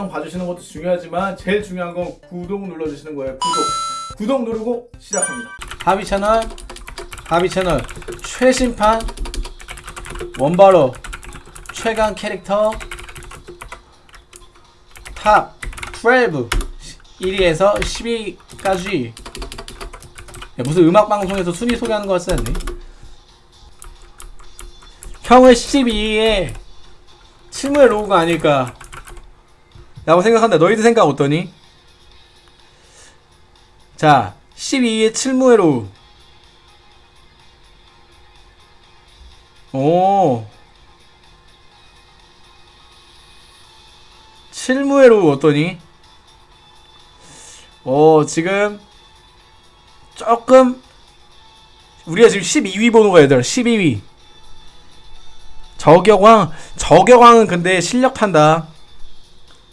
영상 봐주시는 것도 중요하지만 제일 중요한 건 구독 눌러주시는 거예요. 구독. 구독 누르고 시작합니다. 하비 채널 하비 채널. 최신판 원바로. 최강 캐릭터. 탑 12 1위에서 10위까지. 무슨 음악 방송에서 순위 소개하는 것 같지 않니? 형은 12위에 칠무해 로우가 아닐까 라고 생각한다. 너희들 생각 어떠니? 자 12위에 칠무해 로우 오. 칠무해 로우 어떠니? 어 지금 조금 우리가 지금 12위 번호가 얘들아 12위. 저격왕 저격왕은 근데 실력 탄다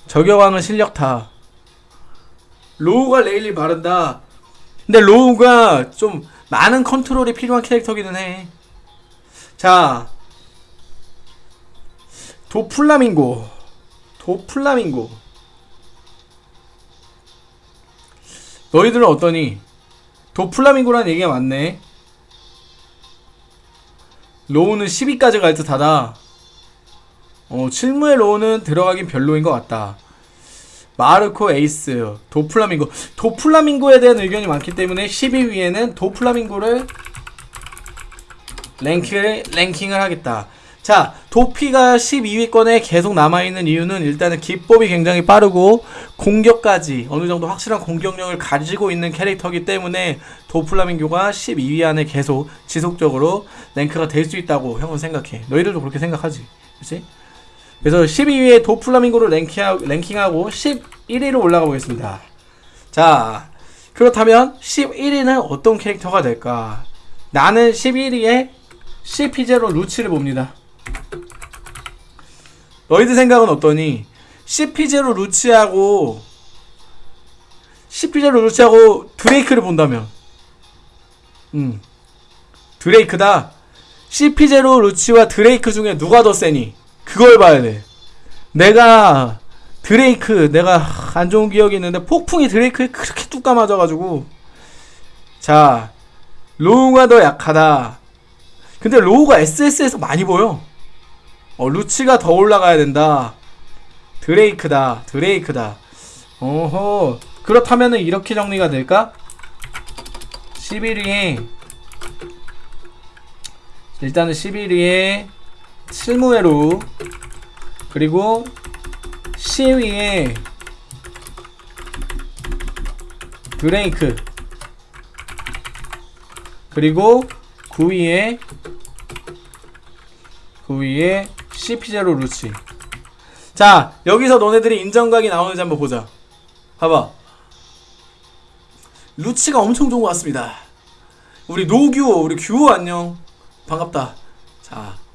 저격왕은 실력 타. 로우가 레일리 바른다. 근데 로우가 좀 많은 컨트롤이 필요한 캐릭터기는 해 자 도플라밍고. 도플라밍고. 너희들은 어떠니? 도플라밍고라는 얘기가 맞네. 로우는 10위까지 갈 듯하다 어, 칠무의 로우는 들어가긴 별로인 것 같다. 마르코 에이스 도플라밍고. 도플라밍고에 대한 의견이 많기 때문에 10위 위에는 도플라밍고를 랭킹을, 랭킹을 하겠다. 자 도피가 12위권에 계속 남아있는 이유는 일단은 기법이 굉장히 빠르고 공격까지 어느 정도 확실한 공격력을 가지고 있는 캐릭터이기 때문에 도플라밍교가 12위 안에 계속 지속적으로 랭크가 될 수 있다고 형은 생각해. 너희들도 그렇게 생각하지? 그치? 그래서 12위에 도플라밍고를 랭킹하, 랭킹하 고 11위로 올라가 보겠습니다. 자 그렇다면 11위는 어떤 캐릭터가 될까? 나는 11위에 CP0 루치를 봅니다. 너희들 생각은 어떠니? CP0 루치하고 CP0 루치하고 드레이크를 본다면? 음 드레이크다. CP0 루치와 드레이크 중에 누가 더 세니? 그걸 봐야 돼 내가 드레이크 내가 안 좋은 기억이 있는데 폭풍이 드레이크에 그렇게 뚝 감아져가지고 자 로우가 더 약하다 근데 로우가 SS에서 많이 보여 어, 루치가 더 올라가야 된다. 드레이크다. 드레이크다. 어허. 그렇다면은 이렇게 정리가 될까? 11위에 일단은 11위에 실무회로 그리고 10위에 드레이크 그리고 9위에 9위에 CP0 루치. 자 여기서 너네들이 인정각이 나오는지 한번 보자. 봐봐. 루치가 엄청 좋은 것 같습니다. 우리 노규호 우리 규호 안녕. 반갑다. 자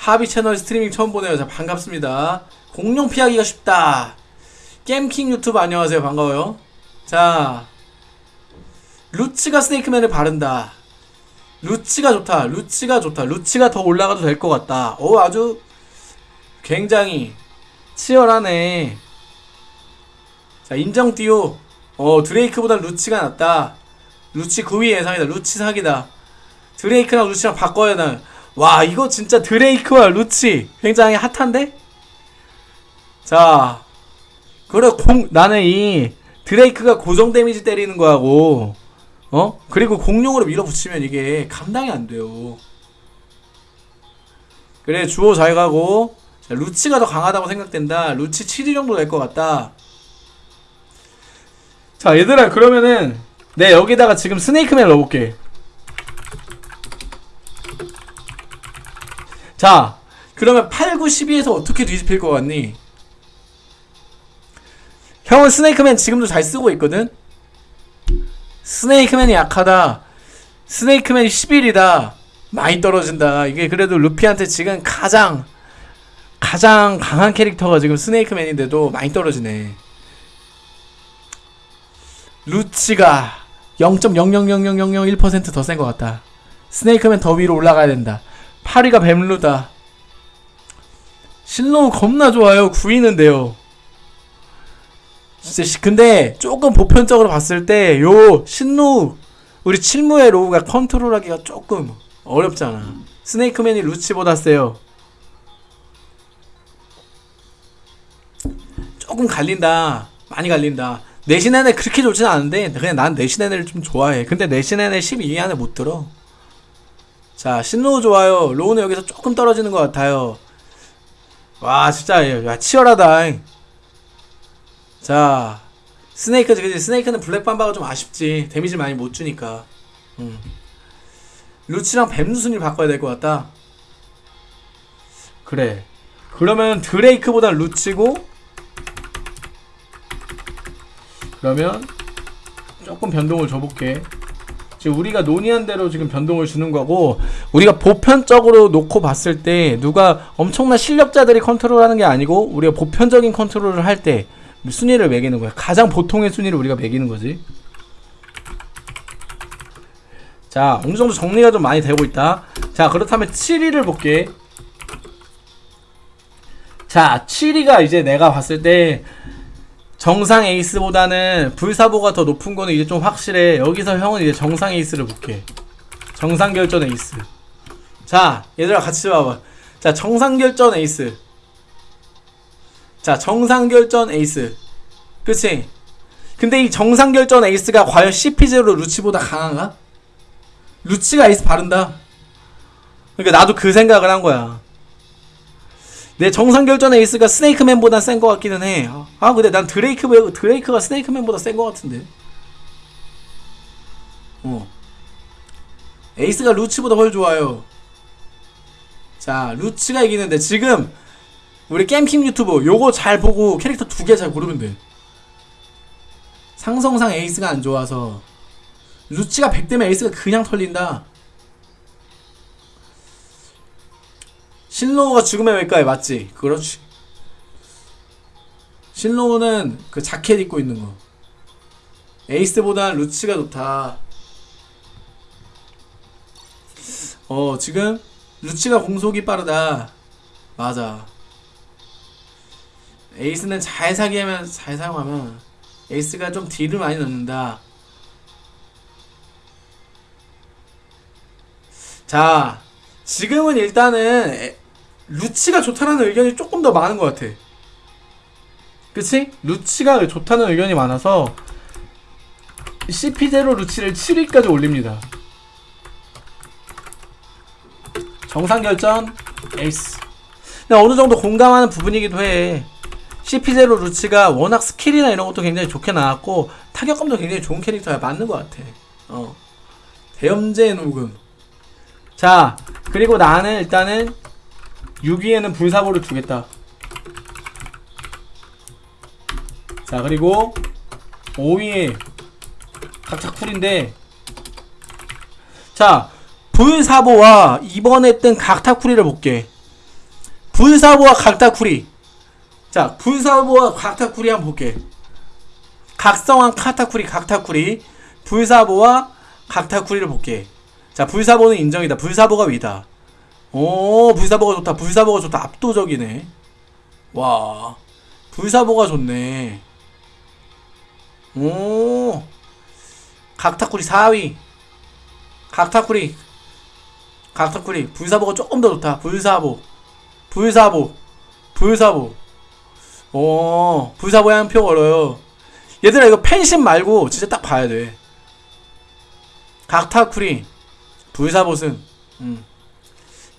하비 채널 스트리밍 처음 보네요 자 반갑습니다 공룡 피하기가 쉽다 게임킹 유튜브 안녕하세요 반가워요 자 루치가 스네이크맨을 바른다 루치가 좋다. 루치가 좋다. 루치가 더 올라가도 될 것 같다. 오 아주 굉장히 치열하네. 자 인정 띄오. 어 드레이크보다 루치가 낫다. 루치 9위 예상이다. 루치 사기다. 드레이크랑 루치랑 바꿔야 나. 와 이거 진짜 드레이크와 루치 굉장히 핫한데? 자 그래 공 나는 이 드레이크가 고정 데미지 때리는 거하고 어? 그리고 공룡으로 밀어붙이면 이게 감당이 안 돼요. 그래 주호 잘 가고 자, 루치가 더 강하다고 생각된다. 루치 7위 정도 될 것 같다. 자 얘들아 그러면은 내 여기다가 지금 스네이크맨 넣어볼게. 자 그러면 8, 9, 12에서 어떻게 뒤집힐 것 같니? 형은 스네이크맨 지금도 잘 쓰고 있거든? 스네이크맨이 약하다. 스네이크맨이 11이다. 많이 떨어진다. 이게 그래도 루피한테 지금 가장 가장 강한 캐릭터가 지금 스네이크맨인데도 많이 떨어지네. 루치가 0.0000001%더 센 것 같다. 스네이크맨 더 위로 올라가야 된다. 8위가 뱀루다. 신로우 겁나 좋아요. 구이는데요. 진짜 시- 근데 조금 보편적으로 봤을 때 요 신로우 우리 칠무의 로우가 컨트롤하기가 조금 어렵잖아. 스네이크맨이 루치보다 세요. 조금 갈린다. 많이 갈린다. 내신 애네 그렇게 좋진 않은데 그냥 난 내신 애네를 좀 좋아해. 근데 내신 애네 12위 안에 못 들어. 자 신로우 좋아요. 로우는 여기서 조금 떨어지는 것 같아요. 와 진짜 야 치열하다. 자 스네이크 그지 스네이크는 블랙 맘바가 좀 아쉽지. 데미지 많이 못 주니까. 음. 루치랑 뱀순위를 바꿔야 될 것 같다. 그래. 그러면 드레이크보다 루치고 그러면 조금 변동을 줘볼게. 지금 우리가 논의한 대로 지금 변동을 주는 거고 우리가 보편적으로 놓고 봤을 때 누가 엄청난 실력자들이 컨트롤하는 게 아니고 우리가 보편적인 컨트롤을 할 때 순위를 매기는 거야. 가장 보통의 순위를 우리가 매기는 거지. 자, 어느 정도 정리가 좀 많이 되고 있다. 자, 그렇다면 7위를 볼게. 자, 7위가 이제 내가 봤을 때 정상 에이스보다는 불사보가 더 높은 거는 이제 좀 확실해. 여기서 형은 이제 정상 에이스를 볼게. 정상 결전 에이스. 자, 얘들아 같이 봐봐. 자, 정상 결전 에이스. 자, 정상 결전 에이스. 그치? 근데 이 정상 결전 에이스가 과연 CP0 루치보다 강한가? 루치가 에이스 바른다. 그러니까 나도 그 생각을 한 거야. 내 정상 결전 에이스가 스네이크맨보다 센 것 같기는 해. 아 근데 난 드레이크 드레이크가 스네이크맨보다 센 것 같은데. 어. 에이스가 루치보다 훨 좋아요. 자 루치가 이기는데 지금 우리 게임킹 유튜브 요거 잘 보고 캐릭터 두 개 잘 고르면 돼. 상성상 에이스가 안 좋아서 루치가 100대면 에이스가 그냥 털린다. 신로우가 죽음의 외과에 맞지? 그렇지. 신로우는 그 자켓 입고 있는 거. 에이스보다 루치가 좋다. 어, 지금 루치가 공속이 빠르다. 맞아. 에이스는 잘 사기하면 잘 사용하면 에이스가 좀 딜을 많이 넣는다. 자, 지금은 일단은 에- 루치가 좋다는 의견이 조금 더 많은 것 같아. 그치? 루치가 좋다는 의견이 많아서 CP0 루치를 7위까지 올립니다. 정상 결전 에이스. 근데 어느 정도 공감하는 부분이기도 해. CP0 루치가 워낙 스킬이나 이런 것도 굉장히 좋게 나왔고 타격감도 굉장히 좋은 캐릭터야 맞는 것 같아. 어. 대염제 녹음. 자, 그리고 나는 일단은 6위에는 불사보를 두겠다. 자, 그리고 5위에 각자 쿨인데 자, 불사보와 이번에 뜬 각타쿠리를 볼게. 불사보와 각타쿠리. 자, 불사보와 각타쿠리 한번 볼게. 각성한 카타쿠리, 각타쿠리. 불사보와 각타쿠리를 볼게. 자, 불사보는 인정이다. 불사보가 위다. 오, 불사보가 좋다. 불사보가 좋다. 압도적이네. 와, 불사보가 좋네. 오, 각타쿠리 4위. 각타쿠리. 각타쿠리. 불사보가 조금 더 좋다. 불사보. 불사보. 불사보. 오, 불사보에 한 표 걸어요. 얘들아, 이거 펜신 말고 진짜 딱 봐야 돼. 각타쿠리. 불사보승. 음.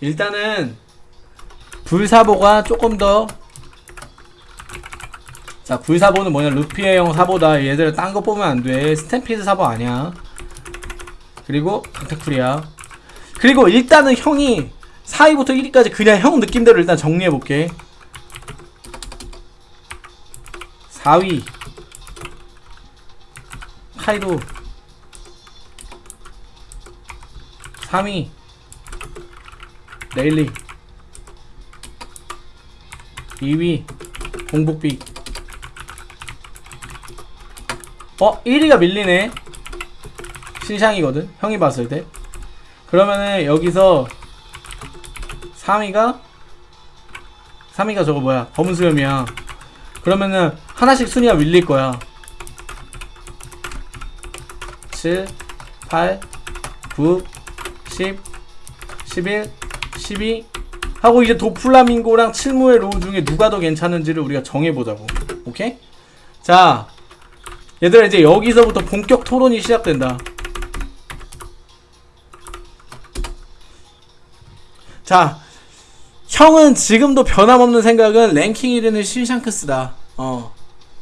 일단은 불사보가 조금 더 자, 불사보는 뭐냐? 루피에형 사보다 얘들을 딴 거 뽑으면 안 돼. 스탬피드 사보 아니야. 그리고 강타쿠리야. 그리고 일단은 형이 4위부터 1위까지 그냥 형 느낌대로 일단 정리해 볼게. 4위 카이도 3위 레일리 2위 공복비. 어? 1위가 밀리네. 신상이거든 형이 봤을 때. 그러면은 여기서 3위가 3위가 저거 뭐야? 검은 수염이야. 그러면은 하나씩 순위가 밀릴 거야. 7 8 9 10 11 12 하고 이제 도플라밍고랑 칠무의 로우 중에 누가 더 괜찮은지를 우리가 정해보자고 오케이? 자 얘들아 이제 여기서부터 본격 토론이 시작된다 자 형은 지금도 변함없는 생각은 랭킹 1위는 신샹크스다 어.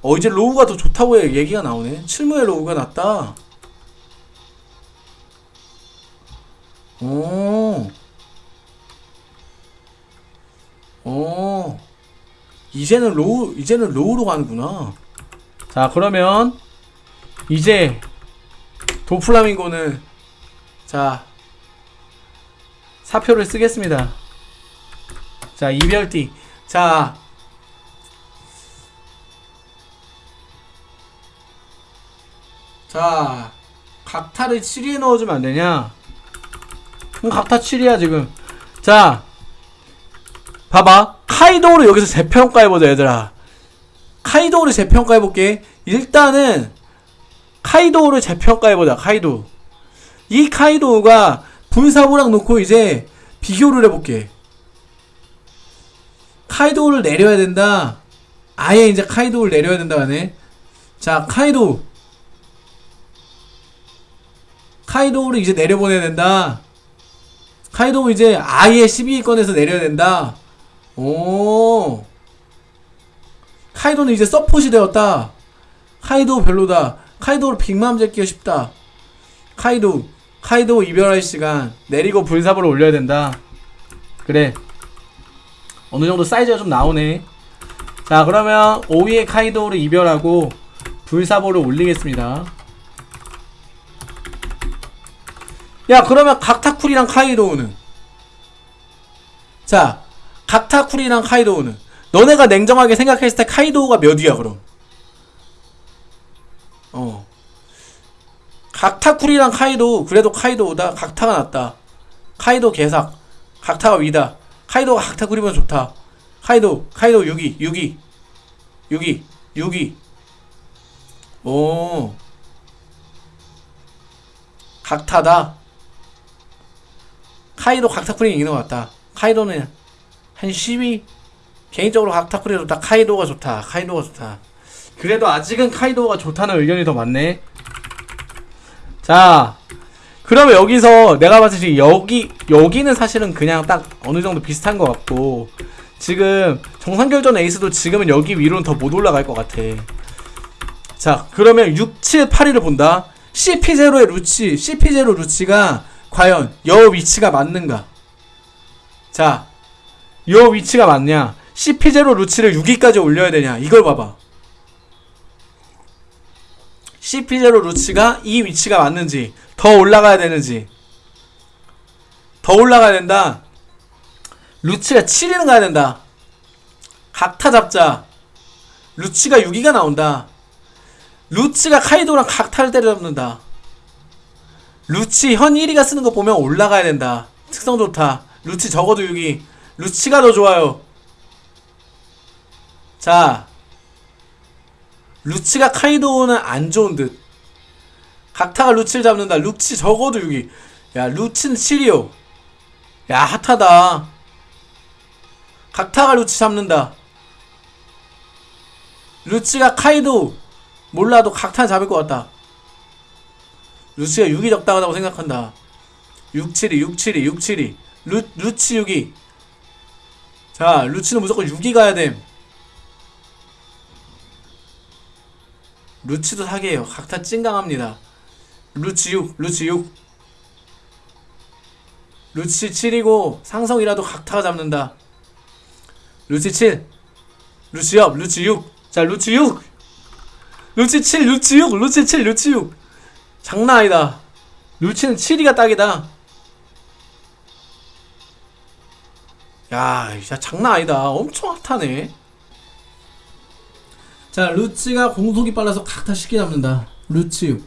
어 이제 로우가 더 좋다고 얘기가 나오네 칠무의 로우가 낫다 오. 오. 이제는 로우, 이제는 로우로 가는구나. 자, 그러면, 이제, 도플라밍고는, 자, 사표를 쓰겠습니다. 자, 이별띠. 자, 자, 각타를 7위에 넣어주면 안 되냐? 그럼 각타 7이야 지금 자 봐봐. 카이도우를 여기서 재평가해보자 얘들아. 카이도우를 재평가해볼게. 일단은 카이도우를 재평가해보자 카이도우. 이 카이도우가 불사부랑 놓고 이제 비교를 해볼게. 카이도우를 내려야 된다. 아예 이제 카이도우를 내려야 된다 하네 자 카이도우. 카이도우를 이제 내려보내야 된다. 카이도 이제 아예 12위권에서 내려야 된다. 오. 카이도는 이제 서폿이 되었다. 카이도 별로다. 카이도로 빅맘 잡기가 쉽다. 카이도, 카이도 이별할 시간. 내리고 불사보를 올려야 된다. 그래. 어느 정도 사이즈가 좀 나오네. 자, 그러면 5위의 카이도를 이별하고 불사보를 올리겠습니다. 야 그러면 각타쿨이랑 카이도우는 자 각타쿨이랑 카이도우는. 너네가 냉정하게 생각했을 때 카이도우가 몇 위야 그럼? 어. 각타쿨이랑 카이도우 그래도 카이도우다. 각타가 낫다. 카이도 개삭. 각타가 위다. 카이도가 각타쿨이면 좋다. 카이도 카이도 6위 6위 6위 6위 오. 각타다. 카이도 각타쿠리 이기는 것 같다. 카이도는 한 10위? 개인적으로 각타쿠리도 다 카이도가 좋다. 카이도가 좋다. 그래도 아직은 카이도가 좋다는 의견이 더 많네. 자, 그러면 여기서 내가 봤을 때 여기, 여기는 사실은 그냥 딱 어느 정도 비슷한 것 같고, 지금 정상결전 에이스도 지금은 여기 위로는 더 못 올라갈 것 같아. 자, 그러면 6, 7, 8위를 본다. CP0의 루치, CP0 루치가 과연 여 위치가 맞는가? 자, 여 위치가 맞냐? CP0 루치를 6위까지 올려야 되냐? 이걸 봐봐. CP0 루치가 이 위치가 맞는지, 더 올라가야 되는지, 더 올라가야 된다. 루치가 7위는 가야 된다. 각타 잡자. 루치가 6위가 나온다. 루치가 카이도랑 각타를 때려잡는다. 루치 현 1위가 쓰는 거 보면 올라가야 된다. 특성 좋다. 루치 적어도 6위. 루치가 더 좋아요. 자. 루치가 카이도우는 안 좋은 듯. 각타가 루치를 잡는다. 루치 적어도 6위. 야, 루치는 7위요. 야, 핫하다. 각타가 루치 잡는다. 루치가 카이도 몰라도 각타 잡을 것 같다. 루치가 6이 적당하다고 생각한다. 672, 672, 672. 루, 루치 6이. 자, 루치는 무조건 6이 가야 됨. 루치도 사기예요. 각타 찐강합니다. 루치 6, 루치 6. 루치 7이고 상성이라도 각타가 잡는다. 루치 7. 루치 업, 루치 6. 자, 루치 6. 루치 7, 루치 6, 루치 7, 루치 6. 장난 아니다. 루치는 7위가 딱이다. 야, 진짜 장난 아니다. 엄청 핫하네. 자, 루치가 공속이 빨라서 각타 쉽게 잡는다. 루치.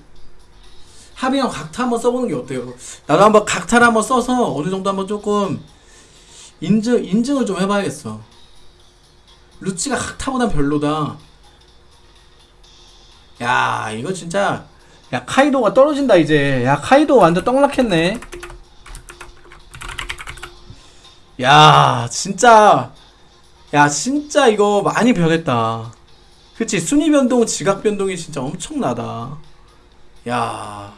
합이형 각타 한번 써보는 게 어때요? 나도 한번 각타를 한번 써서 어느 정도 한번 조금 인증, 인증을 좀 해봐야겠어. 루치가 학타보단 별로다. 야, 이거 진짜. 야, 카이도가 떨어진다, 이제. 야, 카이도 완전 떡락했네. 야, 진짜. 야, 진짜 이거 많이 변했다. 그치, 순위 변동, 지각 변동이 진짜 엄청나다. 야.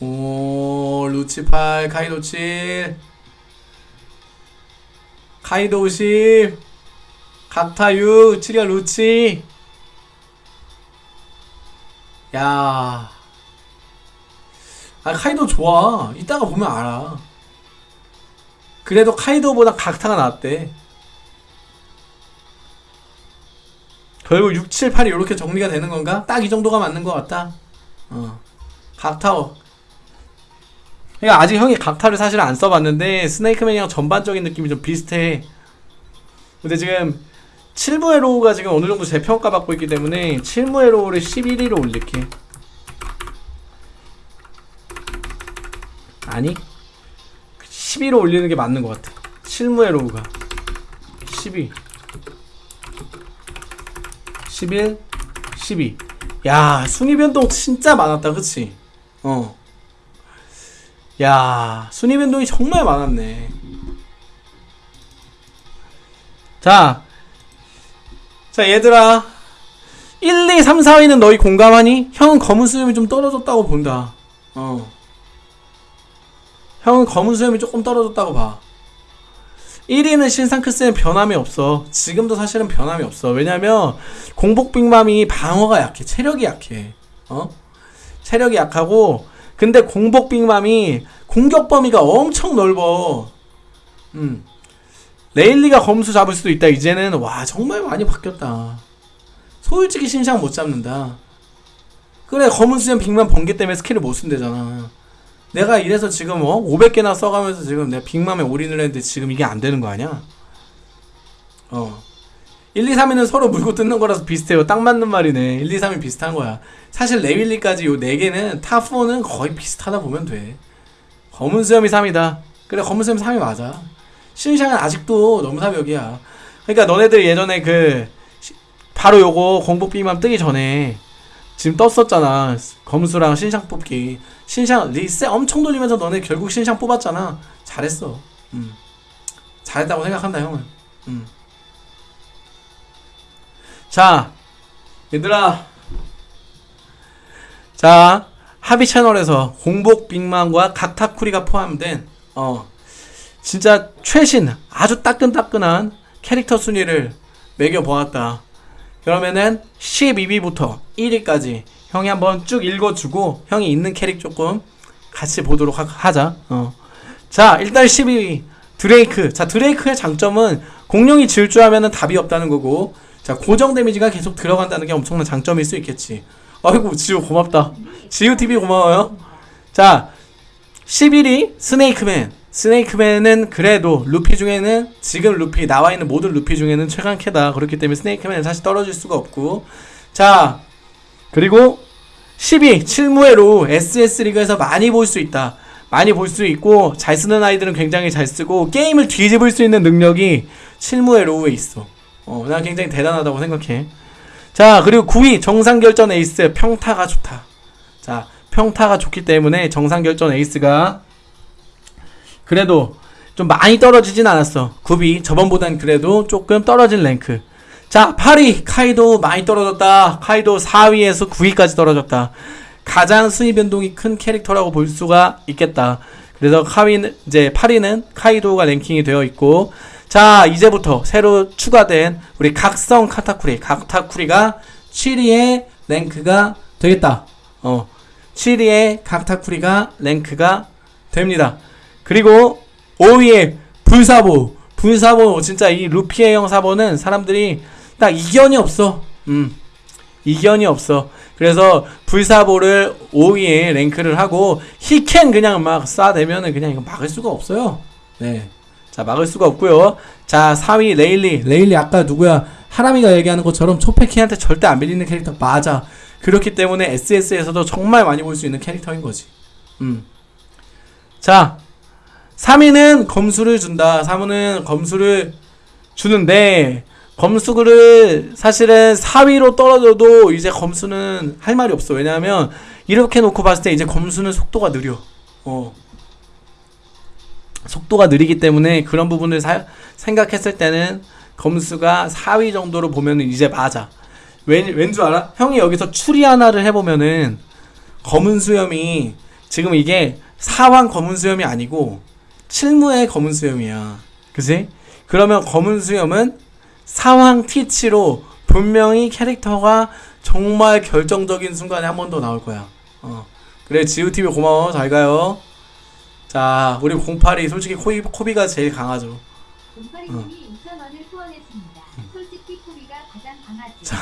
오, 루치 8, 카이도 7. 카이도 50. 각타 6, 7열 루치. 야. 아, 카이도 좋아. 이따가 보면 알아. 그래도 카이도보다 각타가 낫대. 결국 6, 7, 8이 이렇게 정리가 되는 건가? 딱 이 정도가 맞는 것 같다. 어. 각타워. 그러니까 아직 형이 각타를 사실 안 써봤는데 스네이크맨이랑 전반적인 느낌이 좀 비슷해. 근데 지금 7무해 로우가 지금 어느 정도 재평가 받고 있기 때문에 7무해 로우를 11위로 올릴게. 아니 12로 올리는 게 맞는 것 같아. 7무의 로우가 12, 11, 12. 야 순위 변동 진짜 많았다, 그치? 어. 야 순위 변동이 정말 많았네. 자, 자 얘들아 1, 2, 3, 4위는 너희 공감하니? 형은 검은 수염이 좀 떨어졌다고 본다. 어. 형은 검은 수염이 조금 떨어졌다고 봐. 1위는 신상 크스는 변함이 없어. 지금도 사실은 변함이 없어. 왜냐면 공복 빅맘이 방어가 약해. 체력이 약해. 어? 체력이 약하고 근데 공복 빅맘이 공격 범위가 엄청 넓어. 음. 레일리가 검수 잡을 수도 있다. 이제는 와 정말 많이 바뀌었다. 솔직히 신샹 못 잡는다. 그래 검은 수염 빅맘 번개 때문에 스킬을 못 쓴대잖아. 내가 이래서 지금 어 500개나 써가면서 지금 내가 빅맘에 올인을 했는데 지금 이게 안 되는 거 아니야? 어. 1, 2, 3위는 서로 물고 뜯는 거라서 비슷해요. 딱 맞는 말이네. 1, 2, 3위 비슷한 거야. 사실 레일리까지 요 4개는 top 4는 거의 비슷하다 보면 돼. 검은 수염이 3위다. 그래, 검은 수염이 3위 맞아. 신샹은 아직도 너무 사벽이야. 그러니까 너네들 예전에 그, 시- 바로 요거 공복 빅맘 뜨기 전에 지금 떴었잖아. 검수랑 신상 뽑기. 신상 리셋 엄청 돌리면서 너네 결국 신상 뽑았잖아. 잘했어. 음. 잘했다고 생각한다, 형은. 음. 자, 얘들아. 자, 하비 채널에서 공복 빅맘과 각타쿠리가 포함된, 어, 진짜 최신, 아주 따끈따끈한 캐릭터 순위를 매겨보았다. 그러면은 12위부터 1위까지 형이 한번 쭉 읽어주고 형이 있는 캐릭 조금 같이 보도록 하, 하자. 어. 자 일단 12위 드레이크. 자 드레이크의 장점은 공룡이 질주하면은 답이 없다는 거고 자 고정 데미지가 계속 들어간다는 게 엄청난 장점일 수 있겠지. 아이고 지우 고맙다. 지우 TV 고마워요. 자 11위 스네이크맨. 스네이크맨은 그래도 루피 중에는 지금 루피 나와 있는 모든 루피 중에는 최강캐다. 그렇기 때문에 스네이크맨은 사실 떨어질 수가 없고. 자 그리고 10위 칠무해 로우 SS 리그에서 많이 볼 수 있다. 많이 볼 수 있고 잘 쓰는 아이들은 굉장히 잘 쓰고 게임을 뒤집을 수 있는 능력이 칠무해 로우에 있어. 어, 난 굉장히 대단하다고 생각해. 자 그리고 9위 정상결전 에이스 평타가 좋다. 자 평타가 좋기 때문에 정상결전 에이스가 그래도 좀 많이 떨어지진 않았어. 9위 저번보단 그래도 조금 떨어진 랭크. 자, 8위 카이도 많이 떨어졌다. 카이도 4위에서 9위까지 떨어졌다. 가장 순위 변동이 큰 캐릭터라고 볼 수가 있겠다. 그래서 카위는 이제 8위는 카이도가 랭킹이 되어 있고 자, 이제부터 새로 추가된 우리 각성 카타쿠리, 각타쿠리가 7위의 랭크가 되겠다. 어. 7위의 각타쿠리가 랭크가 됩니다. 그리고 5위에 불사보. 불사보 진짜 이 루피의 형 사보는 사람들이 딱 이견이 없어. 음. 이견이 없어. 그래서 불사보를 5위에 랭크를 하고 히켄 그냥 막 쏴대면은 그냥 이거 막을 수가 없어요. 네. 자, 막을 수가 없고요. 자, 4위 레일리. 레일리 아까 누구야? 하람이가 얘기하는 것처럼 초페캐한테 절대 안 밀리는 캐릭터 맞아. 그렇기 때문에 SS에서도 정말 많이 볼 수 있는 캐릭터인 거지. 음. 자, 3위는 검수를 준다. 3위는 검수를 주는데 검수를 사실은 4위로 떨어져도 이제 검수는 할 말이 없어. 왜냐하면 이렇게 놓고 봤을 때 이제 검수는 속도가 느려. 어. 속도가 느리기 때문에 그런 부분을 사- 생각했을 때는 검수가 4위 정도로 보면은 이제 맞아. 왠, 왠줄 알아? 형이 여기서 추리 하나를 해보면은 검은 수염이 지금 이게 사왕 검은 수염이 아니고 칠무의 검은 수염이야. 그지? 그러면 검은 수염은 사왕 티치로 분명히 캐릭터가 정말 결정적인 순간에 한 번 더 나올 거야. 어. 그래, 지우TV 고마워. 잘 가요. 자, 우리 08이 솔직히 코비, 코비가 제일 강하죠. 곰파리님이 2,000원을 후원했습니다. 솔직히 코비가 가장 강하지. 자.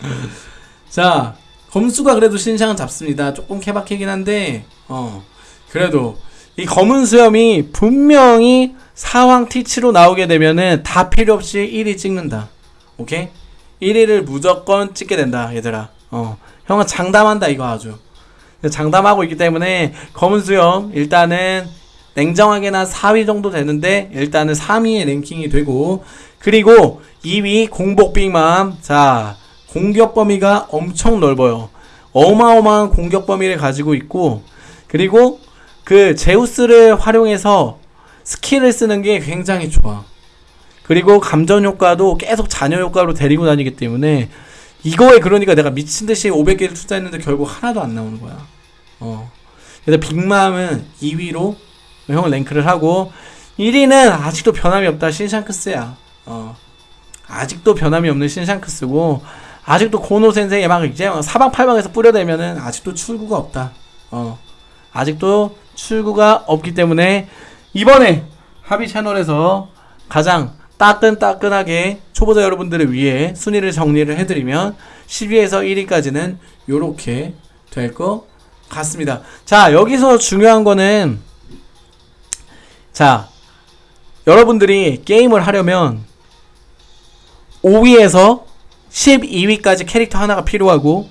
자, 검수가 그래도 신상은 잡습니다. 조금 케바케긴 한데, 어, 그래도 이 검은 수염이 분명히 사왕 티치로 나오게 되면은 다 필요 없이 1위 찍는다. 오케이? 1위를 무조건 찍게 된다, 얘들아. 어, 형은 장담한다, 이거 아주. 장담하고 있기 때문에 검은 수염 일단은 냉정하게나 4위 정도 되는데 일단은 3위의 랭킹이 되고 그리고 2위 공복 빅맘 자 공격 범위가 엄청 넓어요 어마어마한 공격 범위를 가지고 있고 그리고 그 제우스를 활용해서 스킬을 쓰는 게 굉장히 좋아 그리고 감전 효과도 계속 잔여 효과로 데리고 다니기 때문에 이거에 그러니까 내가 미친 듯이 500개를 투자했는데 결국 하나도 안 나오는 거야. 어. 그래서 빅맘은 2위로 형을 랭크를 하고 1위는 아직도 변함이 없다 신샹크스야. 어. 아직도 변함이 없는 신샹크스고 아직도 고노 센세이 막 이제 사방팔방에서 뿌려대면은 아직도 출구가 없다. 어. 아직도 출구가 없기 때문에 이번에 합의 채널에서 가장 따끈따끈하게 초보자 여러분들을 위해 순위를 정리를 해드리면 10위에서 1위까지는 요렇게 될 것 같습니다. 자, 여기서 중요한 거는 자, 여러분들이 게임을 하려면 5위에서 12위까지 캐릭터 하나가 필요하고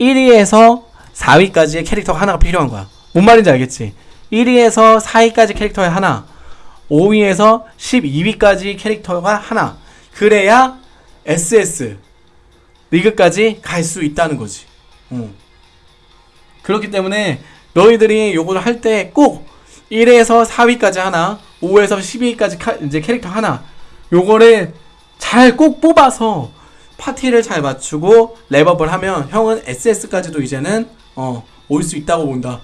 1위에서 4위까지의 캐릭터 하나가 필요한 거야. 뭔 말인지 알겠지? 1위에서 4위까지 캐릭터에 하나, 5위에서 12위까지 캐릭터가 하나. 그래야 SS 리그까지 갈 수 있다는 거지. 어. 그렇기 때문에 너희들이 요거를 할 때 꼭 1에서 4위까지 하나, 5에서 12위까지 카, 이제 캐릭터 하나. 요거를 잘 꼭 뽑아서 파티를 잘 맞추고 랩업을 하면 형은 SS까지도 이제는 어, 올 수 있다고 본다.